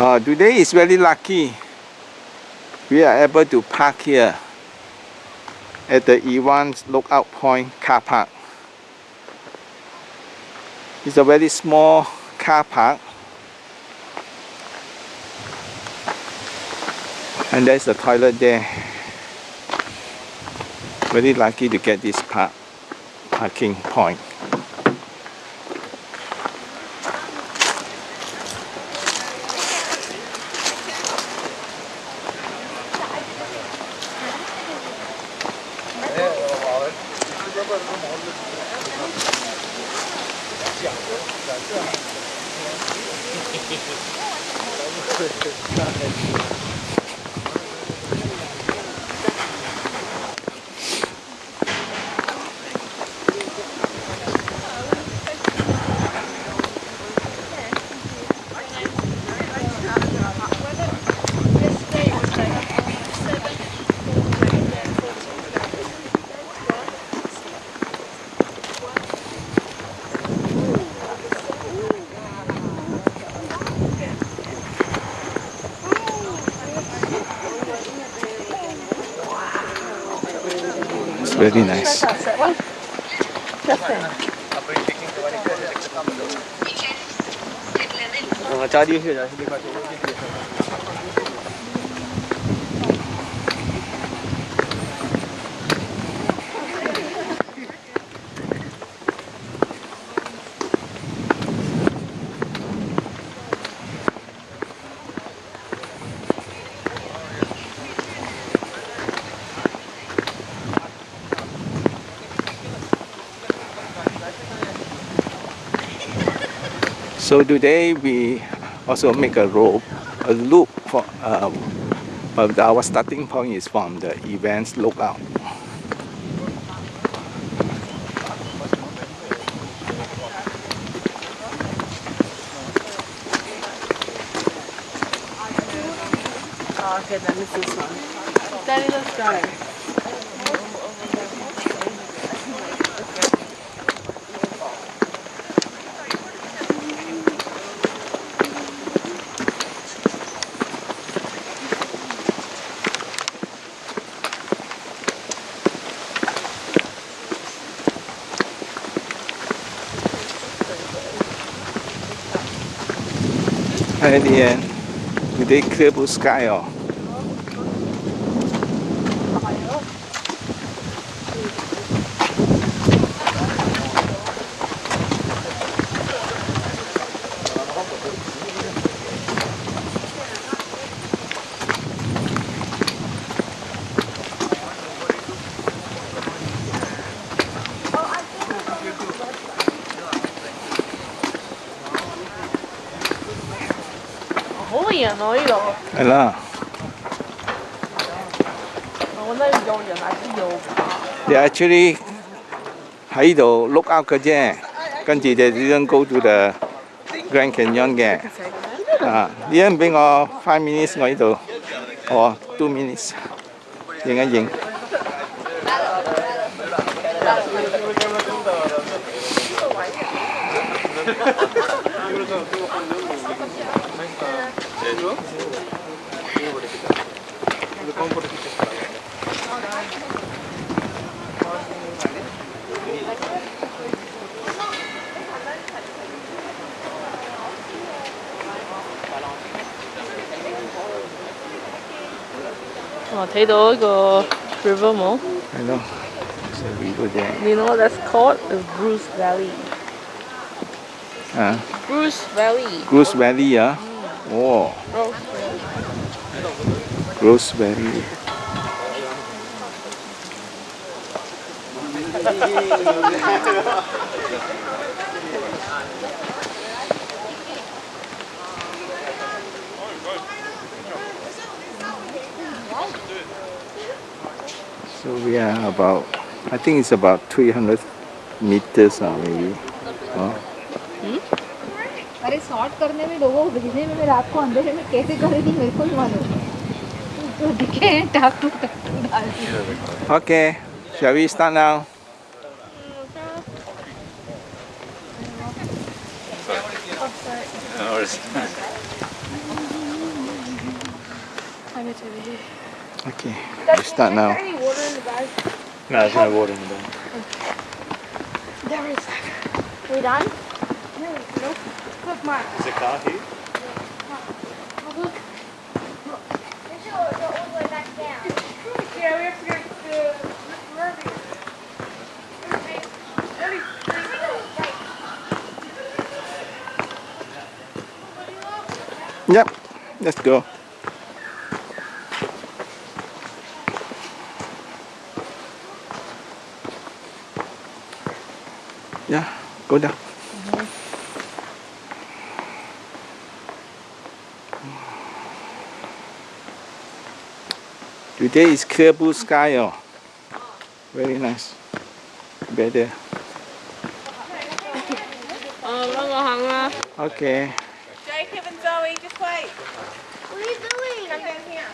Uh, today is very lucky. We are able to park here at the Evans Lookout Point car park. It's a very small car park. And there's a toilet there. Very lucky to get this park parking point. It's very nice. So today we also make a rope, a loop for, um, but our starting point is from the Evans lookout. Okay, then it's this one. Daddy, let's go. And at the actually 喺度 look out 嘅啫，跟住就 didn't go to the Grand Canyon 嘅。啊，你一唔俾我 five minutes，我呢度，哦 two minutes，影一影。 Oh, river 冇？係咯，it's a river there. You know what that's called? The Grose Valley. grose Valley. Grose Valley yeah. Oh. Grose Valley. So we are about, I think it's about 300 meters uh, maybe. Oh. अरे short करने में लोगों को भेजने में मैं रात को अंधेरे में कैसे कर रही मेरे को ही मालूम तो दिखे हैं टाक टू डाल दी Okay, shall we hours. okay, we start now. No, there's no water in the bag. There is. We done? No, nope. Look, Mark. Is a car here? Yep, let's go. Yeah, go down. Today is clear blue sky. Oh. Very nice. Better. Oh. Okay. Jacob and Zoe, just wait. What are you doing? Come down here.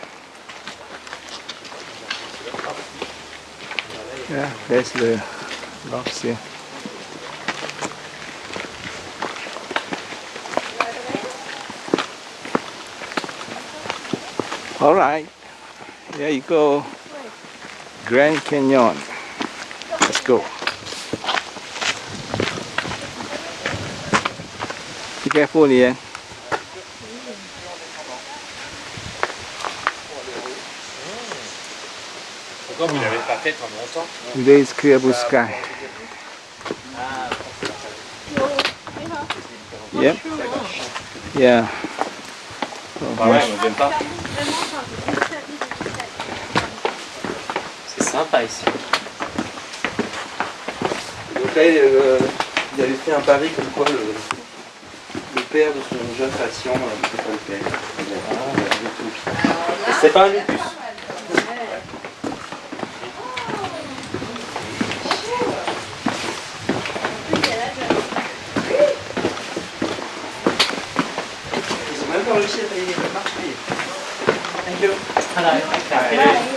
Yeah, there's the rocks here. All right, there you go. Grand Canyon. Let's go. Be careful, Lian. Longtemps Today is clear blue sky. Yep. Yeah. Ouais, on n'aime pas. C'est sympa ici. Donc là, il, euh, il avait fait un pari comme quoi le, le père de son jeune patient euh, pas le père. Ah, C'est pas un lupus. 払いましたけ。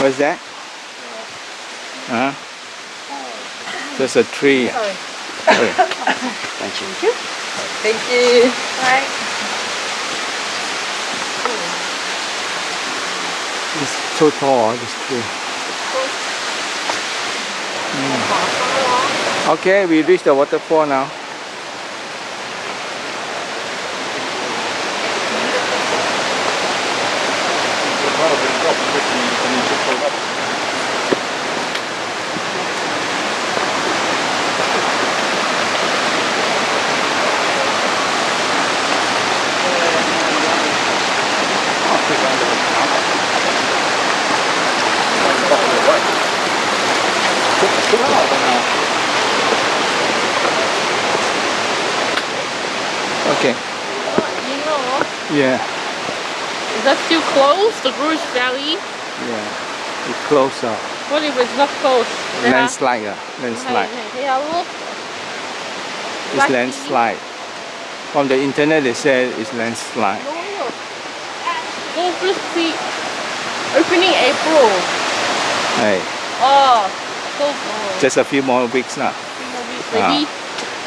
What's that? Huh? There's a tree. Sorry. Oh, Thank you. Thank you. Bye. It's so tall, this tree. Mm. Okay, we reached the waterfall now. Okay, You know, yeah, is that still close, The Grose Valley? yeah. It's closer. What if it's not? Landslide, uh, landslide. Yeah, look. It's Lucky. landslide. From the internet, they said it's landslide. No, first. Opening April. Hey, Oh, so oh. just a few more weeks now. few more weeks. Maybe,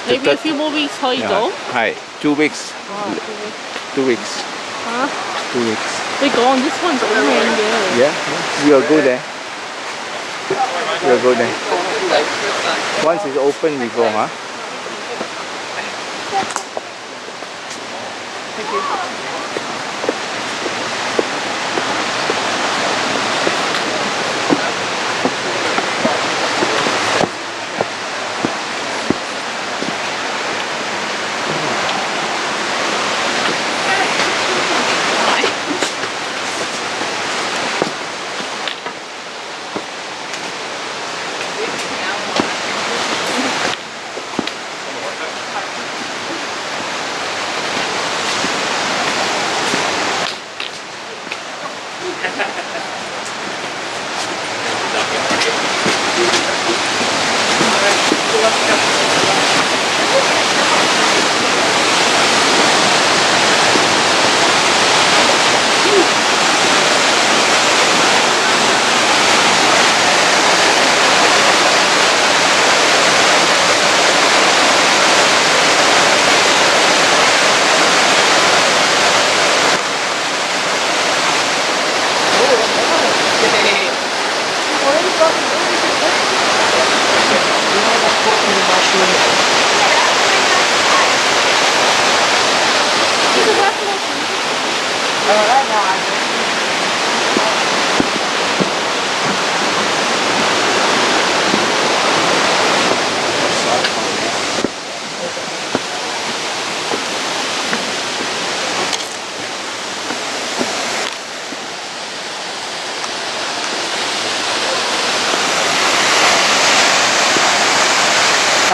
maybe a few more weeks. How you Yeah. go? Hi, two weeks. Oh, two weeks. Two weeks. Huh? Two weeks. They gone. This one's open. Yeah. Yeah, we'll go there. We'll go there. Once it's open, we go, huh?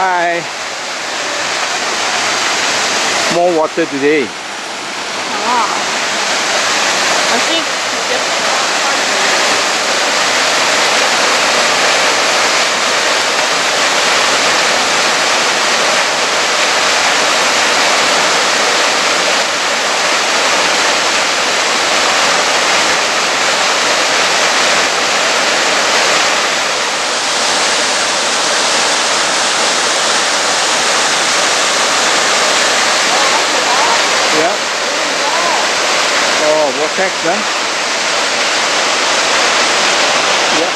Hi. More water today. I think we just Yeah. Oh, vortex, huh? Yeah.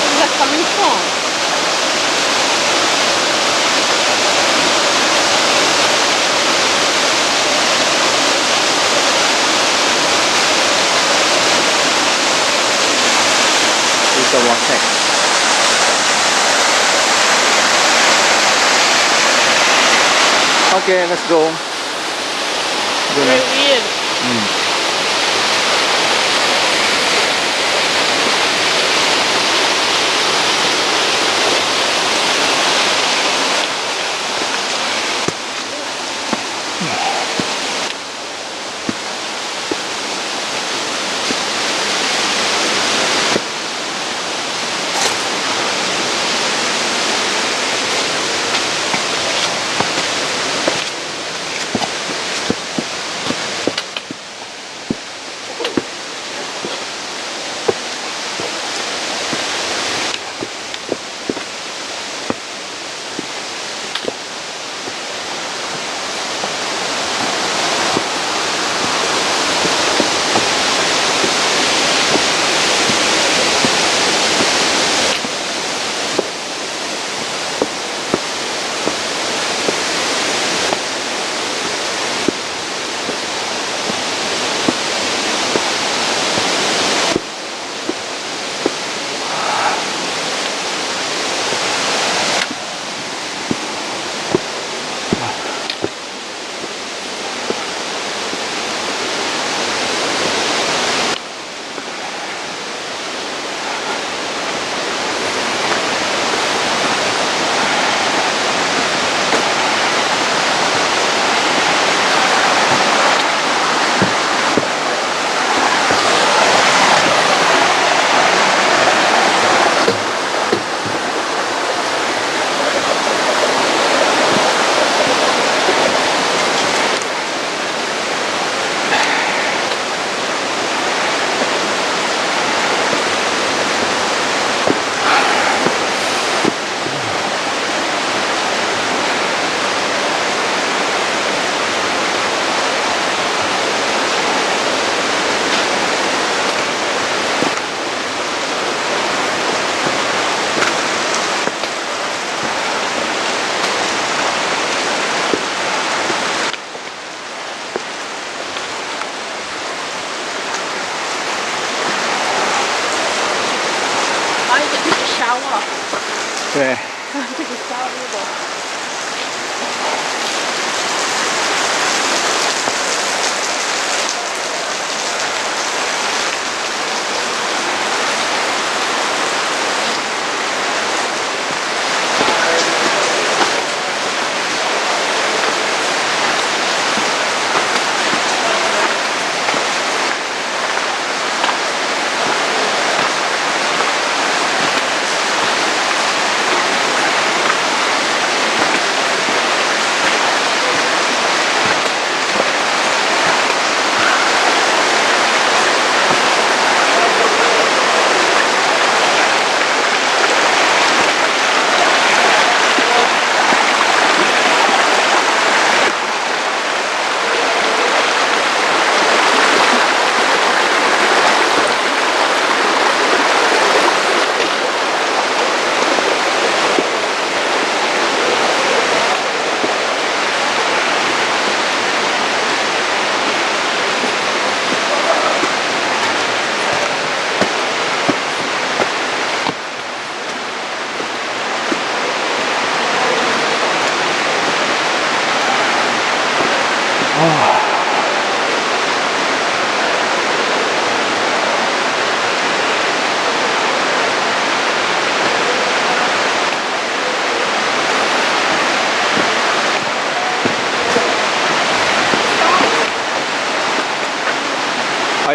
Where's that coming from? It's a vortex. Okay, let's go. Go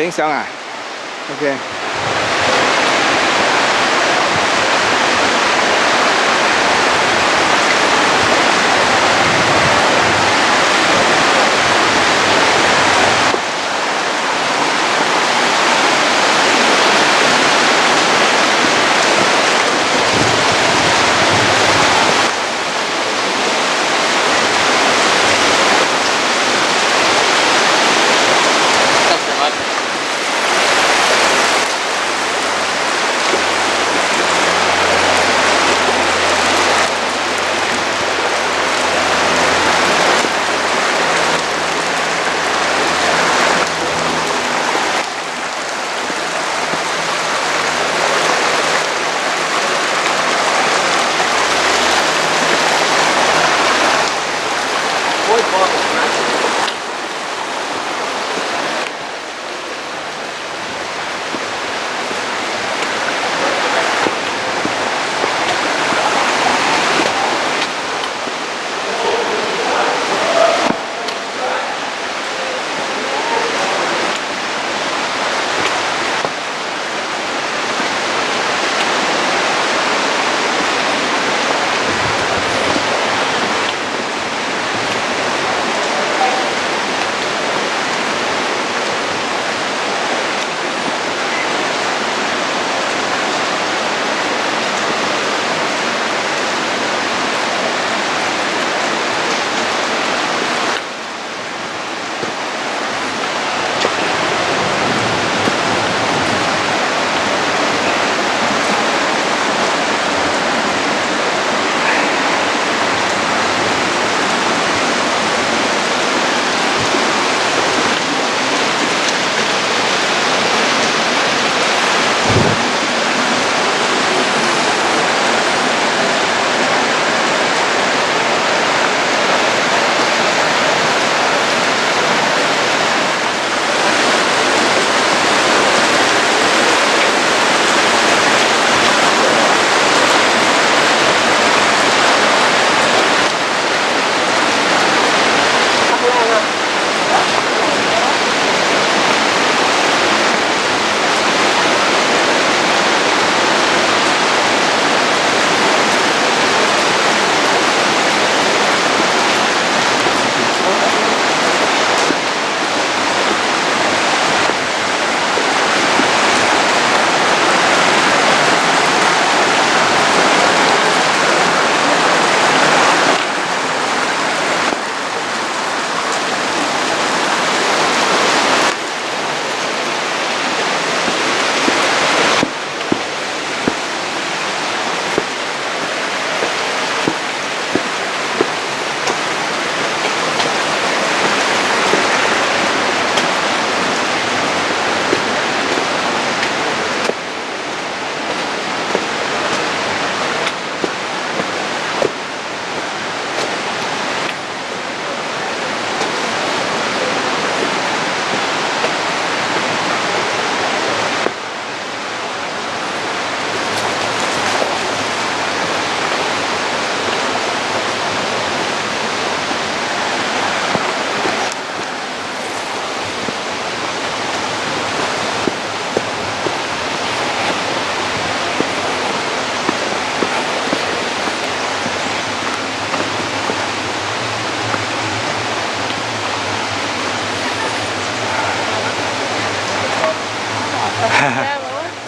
影相啊？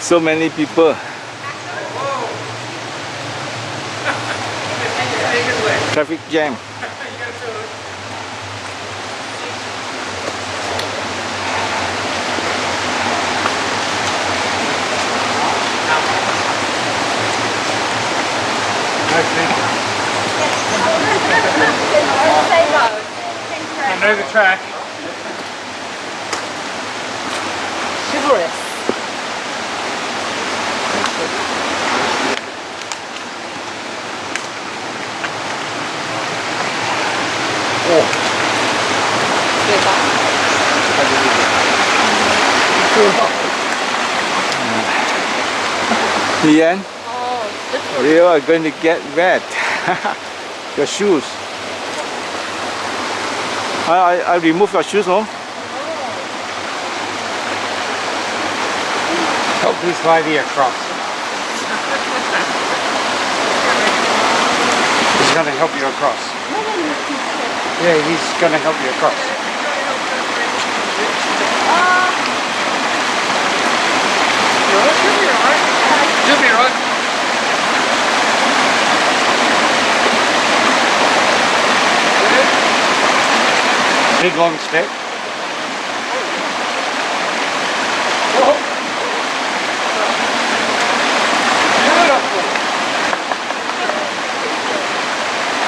So many people. Traffic jam. I know the track. The end, Oh, you are going to get wet. your shoes. I, I, I remove your shoes, no? this lady across. He's going to help you across. Yeah, he's going to help you across. You'll be right. Big long step.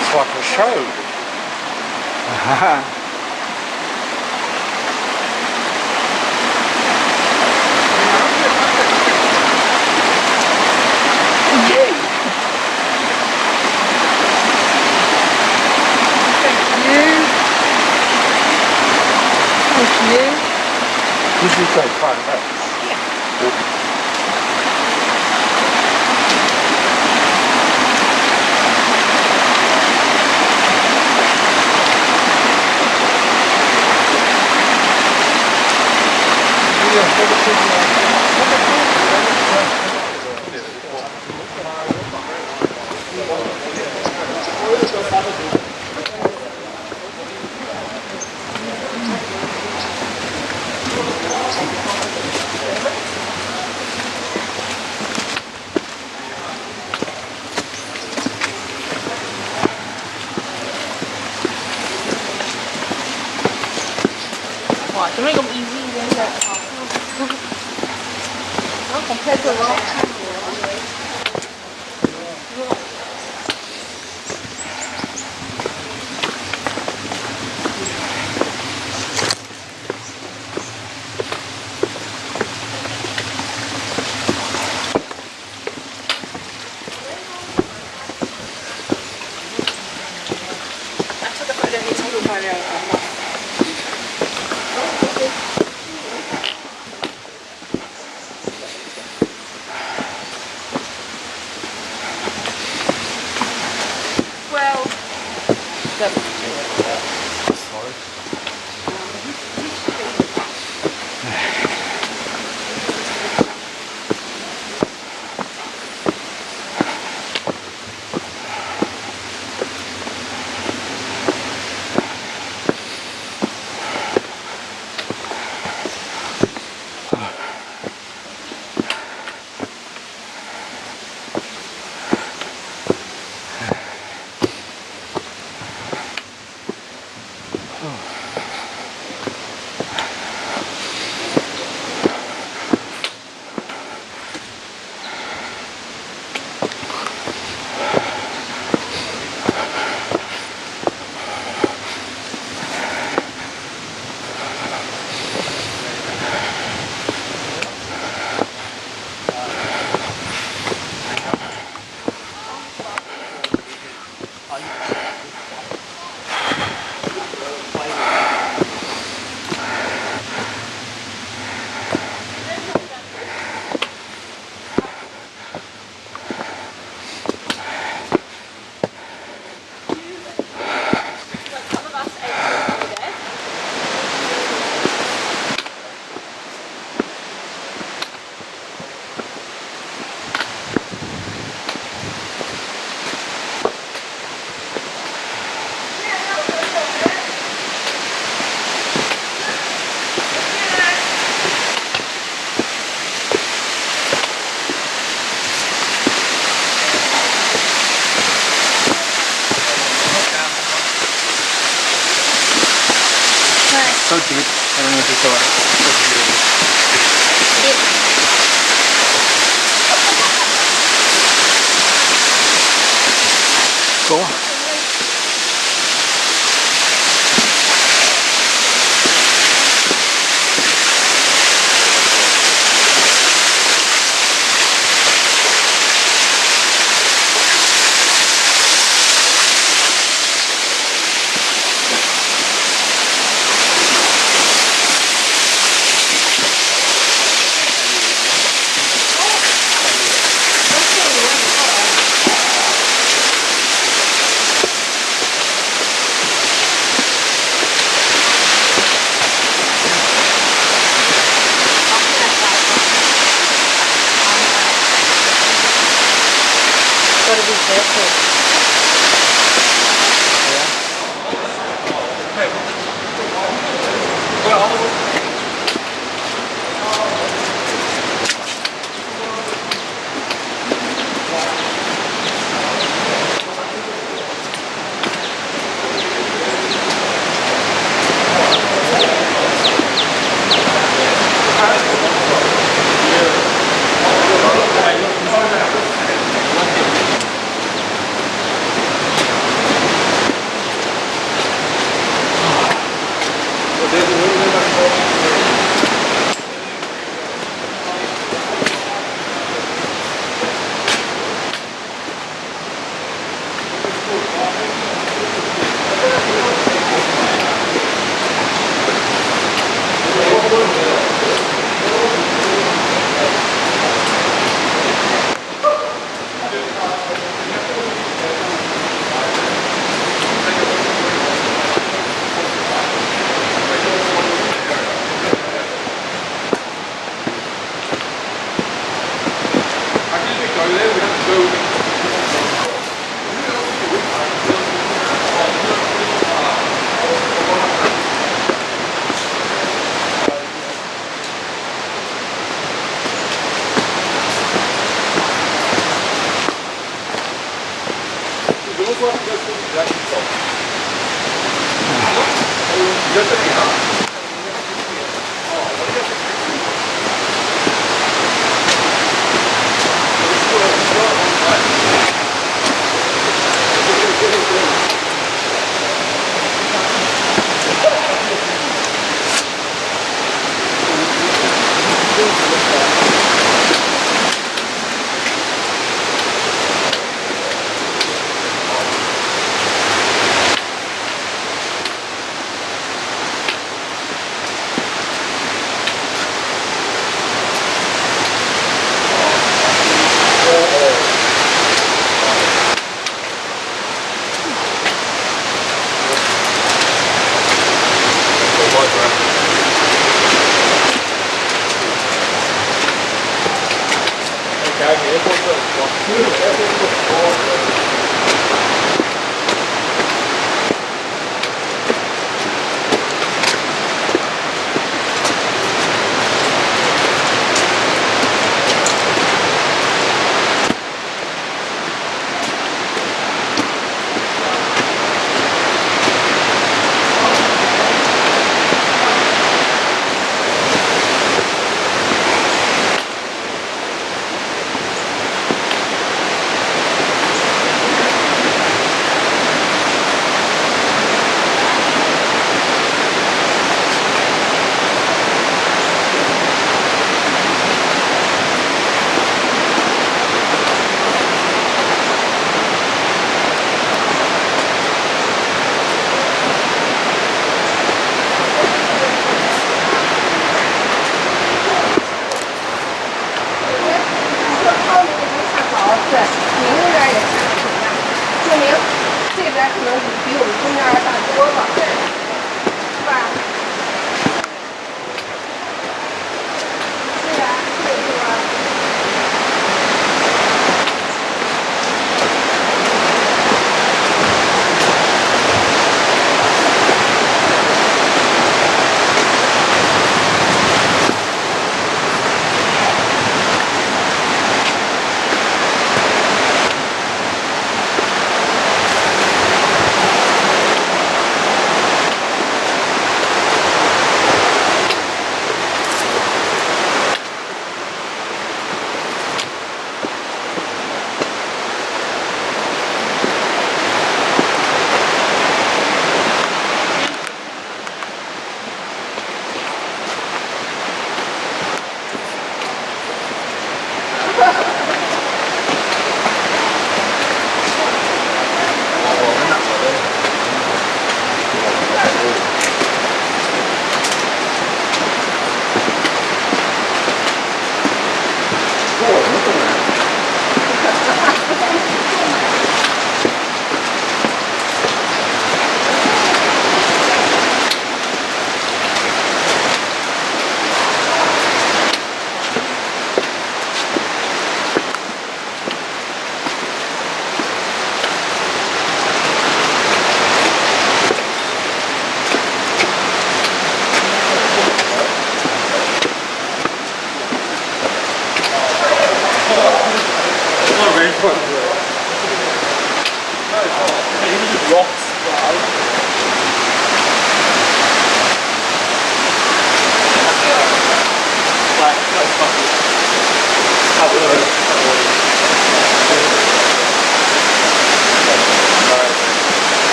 It's like a show. This is so fun. huh? Wow,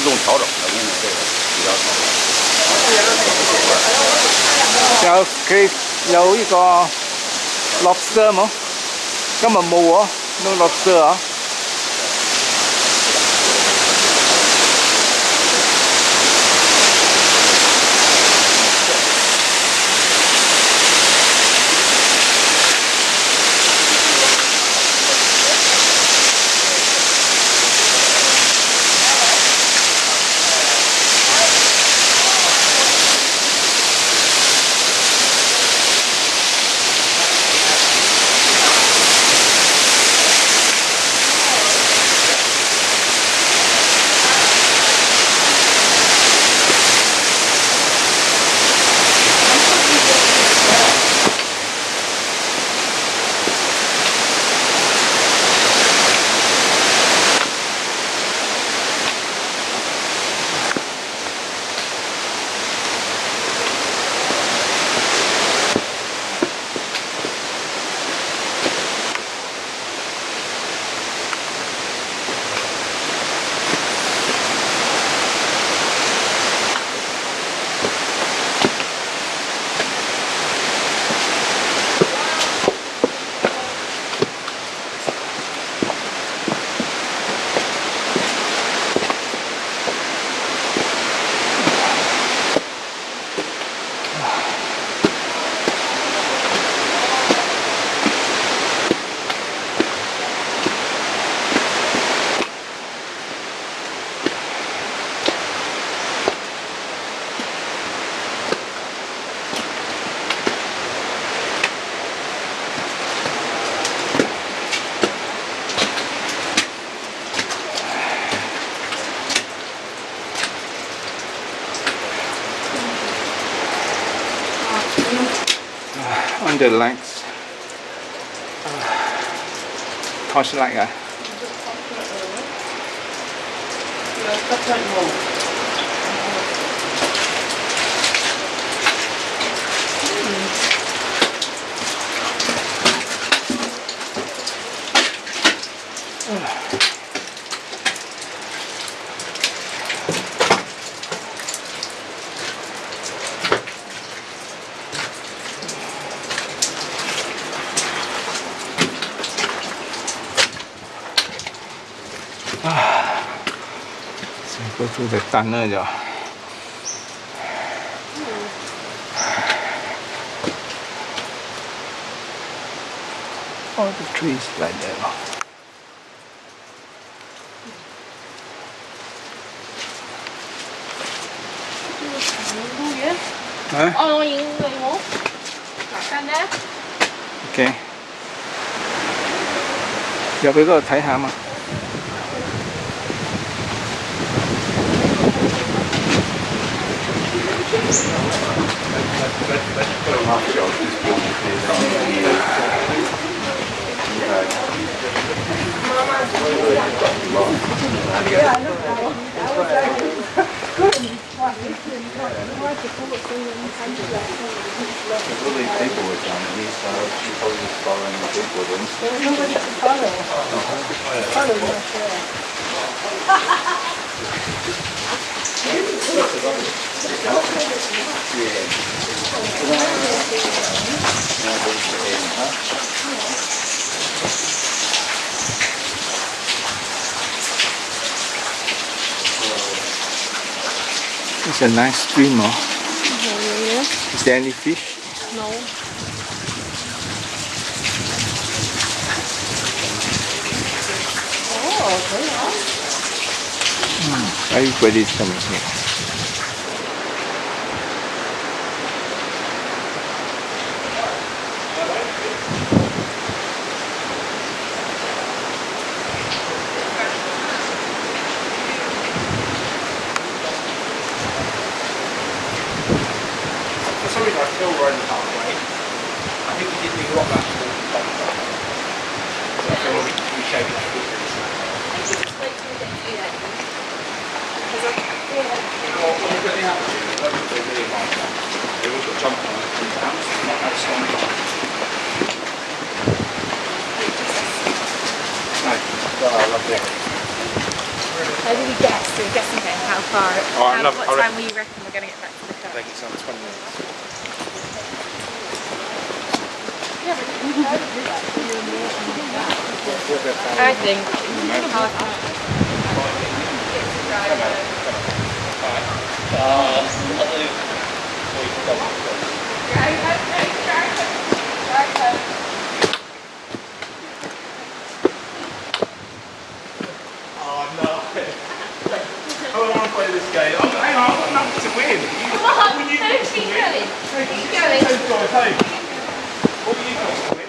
相机有个自动调整的，我跟你说这个比较好。有佢有呢個 lobster 冇？今日冇喎，no lobster 啊 The lights. Torchlight ah. So 바닥단너죠 All the trees right there. 네? 어, 이거 이거. 간다. 오케이. 야, 이거 다 해, 아마. half ago, is There's really big boards on the east she's probably just following the people. ones. There was nobody to follow. Follow, yeah. It's a nice stream, oh. Is there any fish? No. Everybody's coming here. Somebody's got hill right in the top, right? I think we did make a lot last year. So we, we showed you that. jump on it and bounce, not that strong. No, well, up. How do we guess? So we're guessing then how far, Oh, how, love- what I time reckon- we reckon we're going to get back to the I car. think it's on 20 minutes. I think half Oh Don't to play this game. I'm, hang on, I've got nothing to win. Come on, keep going. Keep going. To take? What are you got to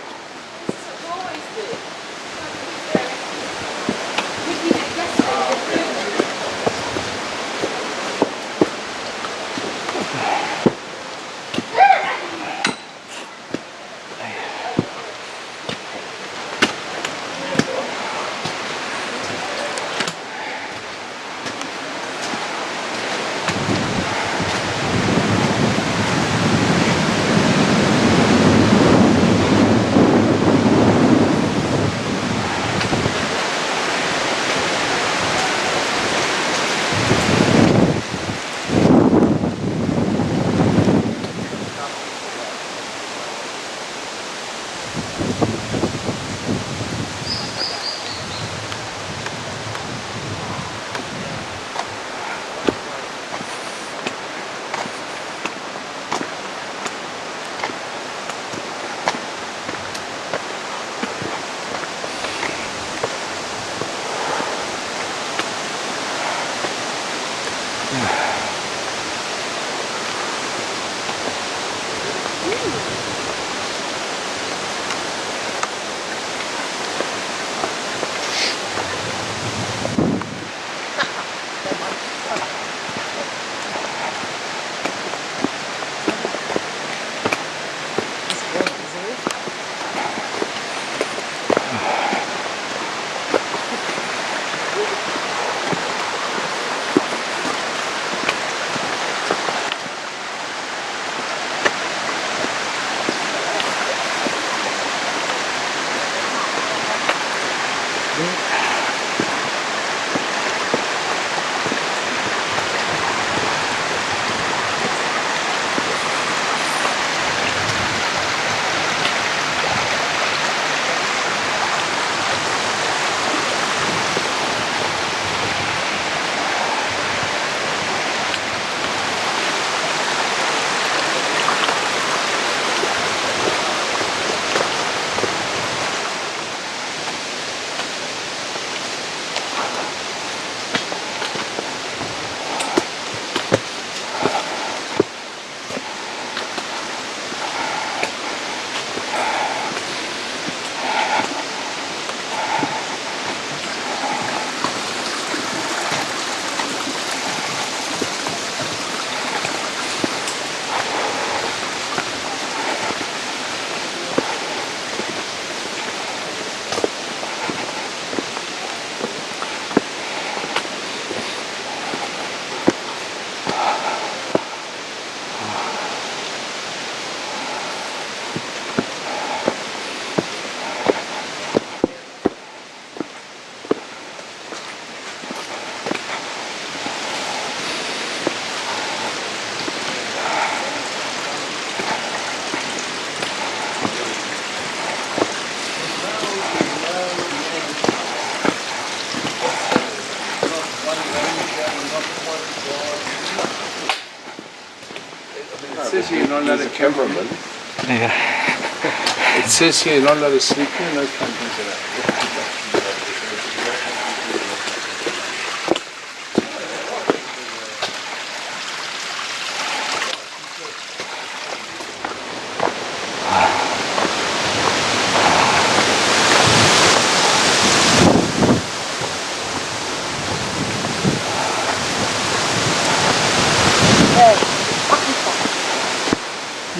cameraman. Yeah. It says here not allowed to sleep here, no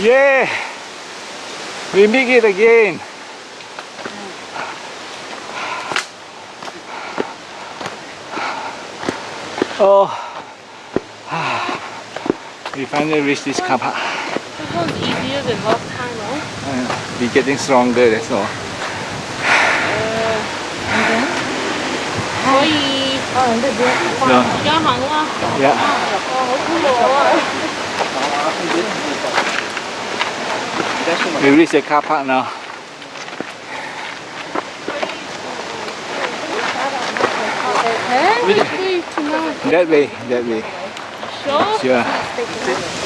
Yeah, we make it again. Oh, we finally reached this camp. park. This one's easier than last time, no? Uh, we're getting stronger, that's all. Uh, no. Yeah. Release the car park now. That way, that way. Sure. Sure.